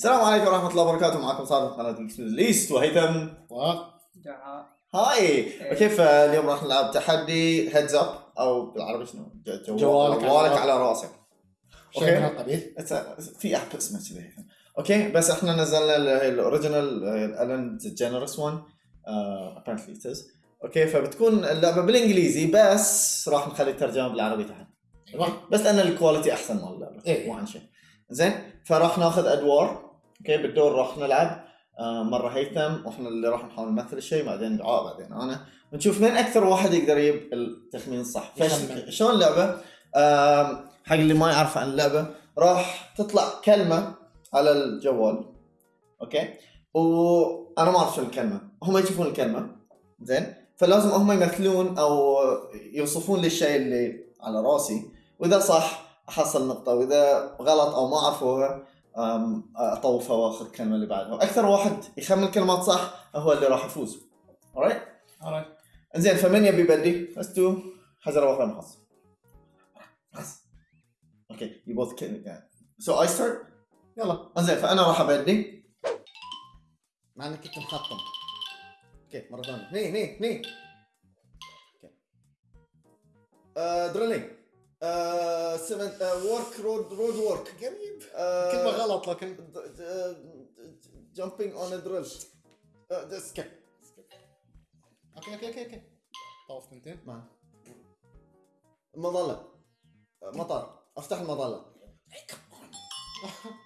السلام عليكم ورحمة الله وبركاته. معكم صار من قناة ليست وهيثم. و هاي. كيف اليوم راح نلعب؟ تحدي هيدز اب أو بالعربي شنو؟ جوالك على جوالك راسك. على رأسك. أوكي؟ هالقبيل. It's- في اب اسمه كذا أوكي؟ بس إحنا نزلنا الاوريجنال الالن جنرس 1 ابارنتلي ات أوكي؟ فبتكون اللعبة بالإنجليزي بس راح نخلي الترجمة بالعربي تحت. بس لأن الكواليتي أحسن مال اللعبة. إيه. مو عن شيء. زين؟ فراح ناخذ أدوار. أوكي بالدور راح نلعب؟ آه، مرة هيثم وإحنا اللي راح نحاول نمثل الشيء بعدين دعاء بعدين أنا. ونشوف مين أكثر واحد يقدر يجيب التخمين الصح. شلون اللعبة؟ آم، حق اللي ما يعرف عن اللعبة راح تطلع كلمة على الجوال. أوكي؟ وأنا ما أعرف شو الكلمة. هم يشوفون الكلمة. زين؟ فلازم هم يمثلون أو يوصفون لي الشيء اللي على رأسي. وإذا صح أحصل نقطة وإذا غلط أو ما عرفوها أم، اطوفها وأخذ الكلمة اللي بعدها. وأكثر واحد يخمن كلمات صح هو اللي راح يفوز. Alright alright. إنزين فمن يبي يبدي؟ Let's do حجر وقلم خاص أوكي you both can yeah. so I start. يلا. إنزين فأنا راح أبدي. مع إنك كنت مخطم أوكي مرة ثانية. هني هني هني. أوكي دريلينج سمنت ورك رود رود ورك قريب. كلمة غلط لكن جامبينج اون دريل سكيب أوكي أوكي أوكي أوكي. ثنتين مان مظلة. آه، مطر أفتح المظلة.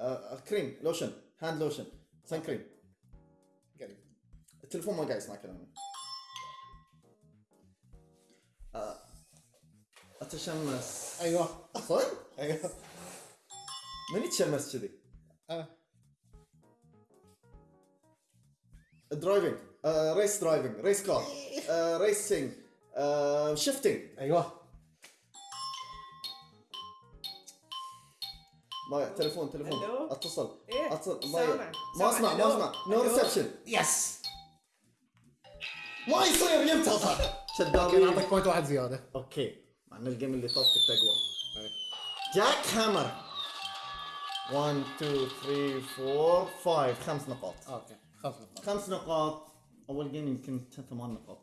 آه، كريم لوشن هاند لوشن سان كريم قريب. التليفون ما قاعد يسمع كلامي. أتشمس. أيوه. صدق؟ أيوه. من يتشمس كذي؟ أنا درايفنج ريس درايفنج ريس كار ريسينج شيفتنج أيوه. ما تليفون تليفون. ألو؟ اتصل. إيه اتصل. سامع. ما ما أسمع ما؟ أسمع. نو؟ ريسبشن يس ما يصير ينتصر أوكي شدابين نعطيك بوينت واحد زيادة. أوكي. ان الجيم اللي طاف اقوى إيه. جاك هامر. 1 2 3 4 5 خمس نقاط. أوكي خمس نقاط. خمس نقاط. أول جيم يمكن ثمان نقاط.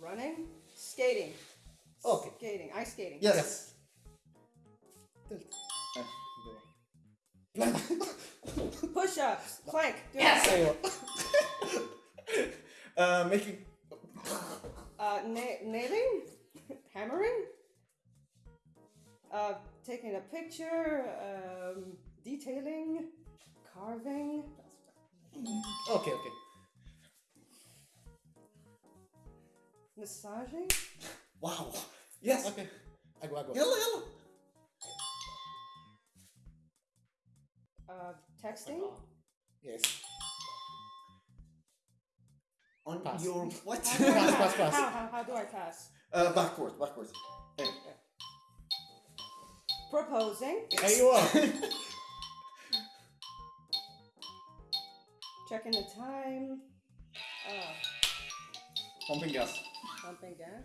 Running skating. أوكي skating ice skating. يس Push ups, plank, do uh, making. Uh, na- nailing, hammering, uh, taking a picture, um, detailing, carving. Okay, okay. Massaging. Wow. Yes. Okay. I go, I go. Yellow, yellow. Uh, texting? Yes. On pass. your what? pass, pass, pass. How, how, how do I pass? Uh, backwards, backwards. Okay. Proposing. There you are. Checking the time. Oh. Pumping gas. Pumping gas?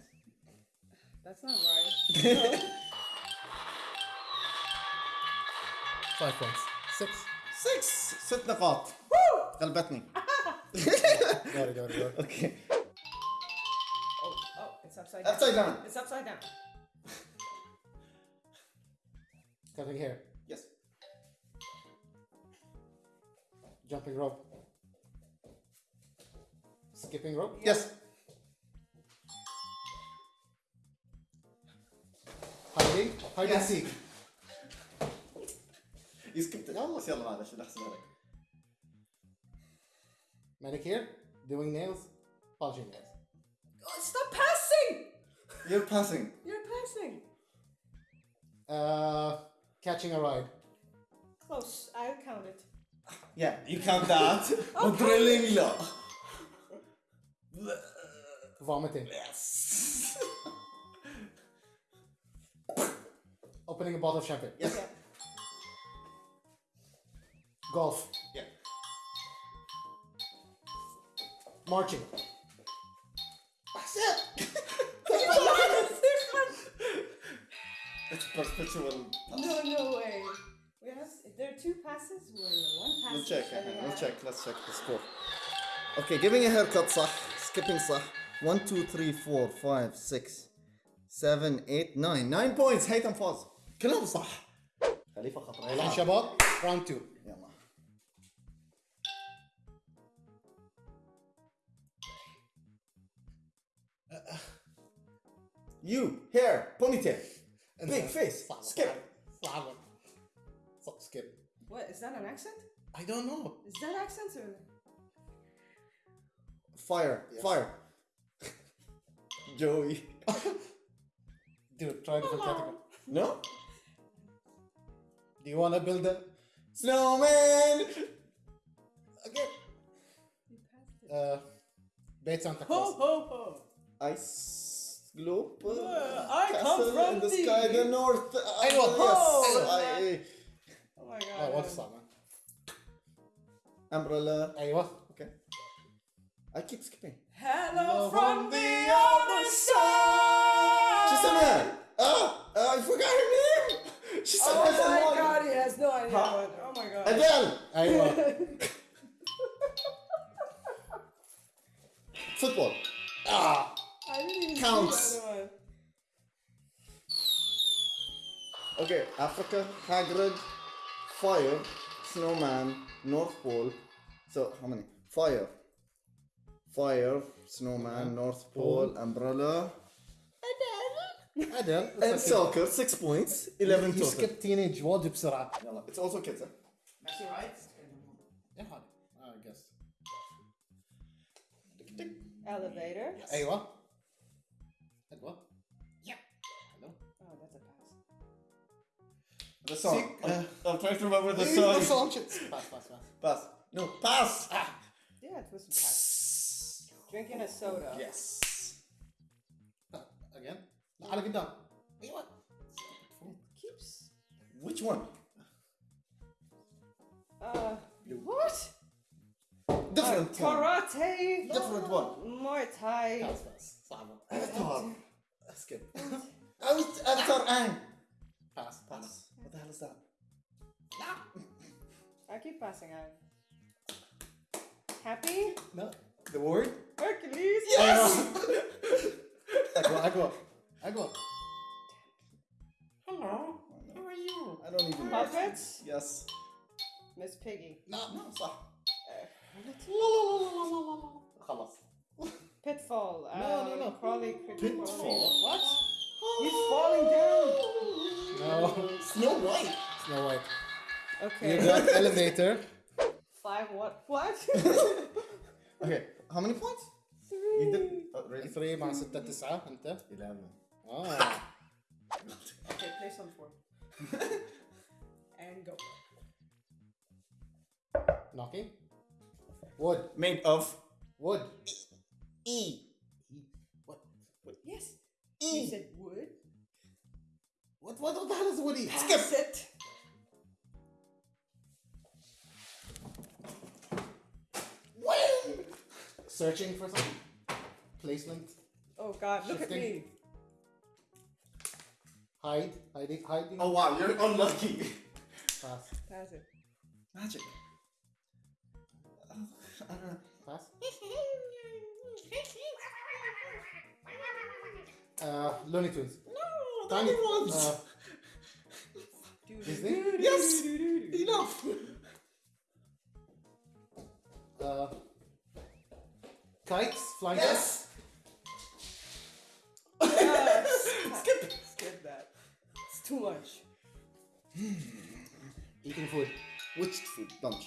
That's not right. Five points. 6 6 ست نقاط غلبتني دوري دوري دوري اوكي oh oh it's upside down upside down it's upside down cutting hair yes jumping rope skipping rope yes hiding hide and Yes. seek يسكت يلا بس يلا معلش نحسبها لك manicure doing nails polishing nails oh, stop passing you're passing you're passing uh, catching a ride close I count it yeah you count that ودريلينج لا vomiting yes opening a bottle of champagne yes yeah golf yeah marching It's perpetual. No, no way. We have, if there are two passes, we're one pass. We'll check. and we We'll have- check. Let's check the score. Okay, giving a haircut صح. Skipping صح. 1, 2, 3, 4, 5, 6, 7, 8, 9. 9 points. هيثم فاز. كلهم صح. خليفة خطر. الان شباب راوند 2 you, hair, ponytail, and big face, Slava. skip. Skip. What, is that an accent? I don't know. Is that accent or? Fire, yes. fire. Joey. Dude, try a different category. No? Do you wanna build a snowman? Again. Uh, Bet Santa Claus. Ho, ho, ho Ice globe. Uh, I come castle from in the the- sky, the north. Uh, أيوة. yes. أيوة. I- Oh my god. اه وايد صعبة umbrella. ايوه Okay. I keep skipping. Hello Hello from from the the other side! She said that. Ah, uh, I forgot her name. She said Oh I said my one. god, he has no idea. Huh? what- Oh my god. Adele. ايوه Football. اه I didn't even Counts. see the other one. Okay, Africa, Hagrid, Fire, Snowman, North Pole. So how many? Fire. Fire, Snowman, North Pole, Umbrella, ادل and soccer. Six points. Eleven total. يسكب تينيج وايد بسرعة يلا. It's also kids. Huh? Actually, right? يا هذا I guess Elevator. ايوه that what? Yeah. Hello? Oh, that's a pass. The song. Sick, uh, I'm, trying to remember the song. The song. Pass, pass, pass. Pass. No, pass! Ah. Yeah, it was pass. Drinking a soda. Yes. Uh, again? I'll get down. Wait, what? It keeps. Which one? Uh, Blue. what? Different Uh, one. karate. Different one. Muay Thai. pass pass صعبة Avatar. skip Out- Avatar Ang. pass Pass. What the hell is that? I keep passing out. Happy? no The word? Hercules? Yes. اقوى اقوى اقوى Hello. How are you? I don't even know. Puppets? Yes. Miss Piggy. لا No, صح. خلاص Pitfall. Uh, No, no, no. Crawley. Crawley. Pitfall? What? He's falling down. no Snow White. Snow White Okay. you got elevator Five what? What? Okay, how many points? Three. You did. Oh, really? 3 مع 6 9 انت 11. اه Okay, play some four. and go. knocking wood Made of wood E. what Yes. E. You said wood. what what the hell is woody Skip it. searching for something placement Oh God! Look at me. hide hiding hiding Oh wow, you're unlucky. pass Pass it. Magic. Pass uh Looney Tunes No, Tiny tiny ones. uh, Disney? do, do, Yes. Enough. uh kites flying Yes. Ah, Skip. Skip that. It's too much. kites. eating food Which food? Lunch.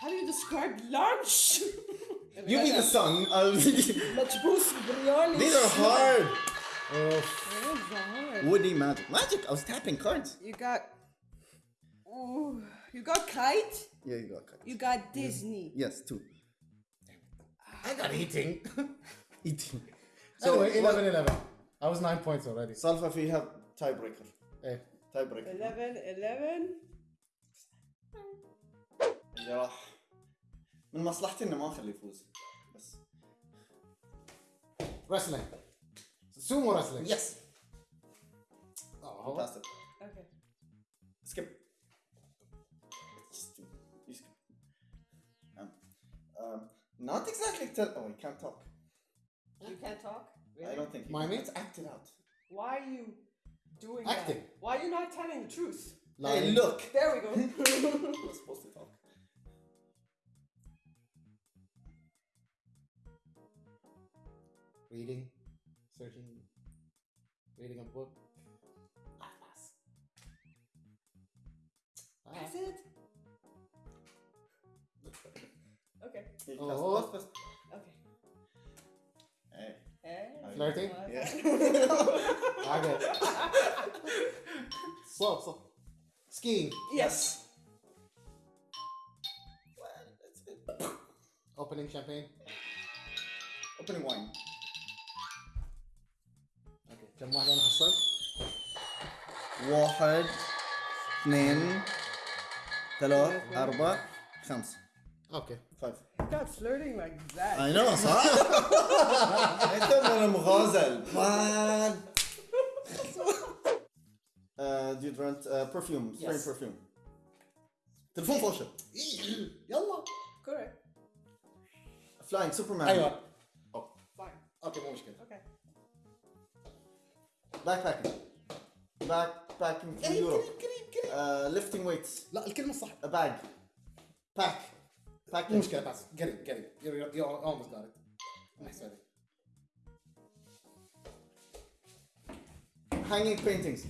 How do you describe lunch? You mean the sun? Uh, these Majboos biryani. are hard. oh That was hard. Woody magic. Magic. I was tapping cards. You got. Ooh, you got kite. Yeah, you got cards. You got Disney. Yes, two. I got eating Eating. so what- 11 11 I was 9 points already Salfa فيها tiebreaker. ايه Tiebreaker. 11 11 اللي راح من مصلحتي انه ما اخليه يفوز بس wrestling sumo wrestling Yes. Oh, Fantastic. Okay. Skip. Just do. You skip. Um, um, not exactly tell. Oh, you can't talk. You can't talk? Really? I don't think. you My can. mates act it out. Why are you doing Acting. that? Why are you not telling the truth? Hey, Lying. look. There we go. We're supposed to talk. Reading searching reading a book ah, pass. Ah. That's it. Okay. Oh. cast- pass, pass. Okay. Hey. Eh? Flirting? What? Yeah. Okay. Slow, slow. Skiing. Yes. Well. Opening champagne. Opening wine. كم واحد أنا حصلت؟ واحد اثنين ثلاث أربع خمسة. أوكي. خمسة God flirting like that. I know صح؟ أنت من المغازل. مان ديودرنت برفيوم سبرينج برفيوم تلفون فوشه يلا. كوريكت فلاينج سوبرمان أيوه. Oh. أوكي مو مشكلة. Okay. backpacking backpacking in Europe uh, lifting weights لا الكلمه الصح a bag pack مو packing مشكله بس قريب قريب you're, you're almost got it نحسب هذه hanging paintings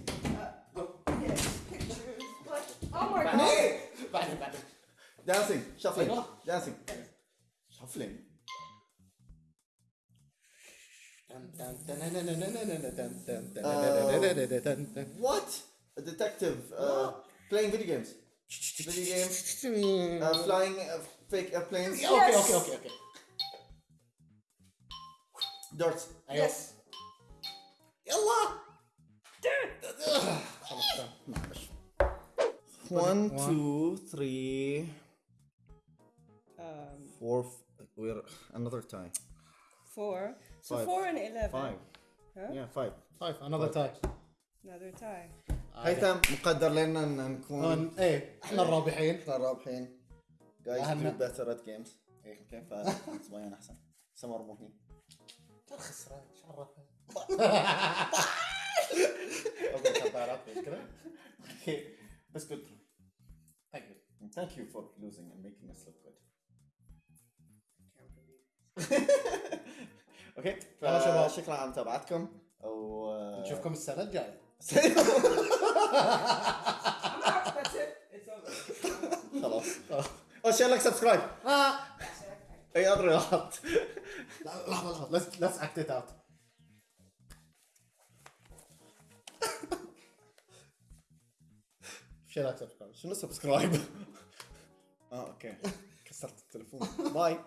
Yes. Pictures. What? Oh my god. بعدين بعدين dancing shuffling أيوة. dancing shuffling what a detective uh, playing video games video games uh, flying uh, fake airplanes اوكي اوكي اوكي اوكي darts ايوه Yes. يلا one two three Um, four f- we're another tie four. So Five. four and eleven. five Huh? yeah five طيب another time Another tie. هيثم مقدر لنا ان نكون إيه إحنا الرابحين إحنا الرابحين guys أهلنا. do better at games أوكي فصبايا احسن سمر مو هني الخسران إيش أوكي بس good Thank you. thank you for losing and making us look good أوكي يلا شباب. فشكرا على متابعتكم. و نشوفكم السنة الجاية. خلاص. أو شير لك سبسكرايب أي اضربات لا لحظة لحظة. Let's let's act it out. شير لك سبسكرايب شنو سبسكرايب آه أوكي. كسرت التليفون. باي.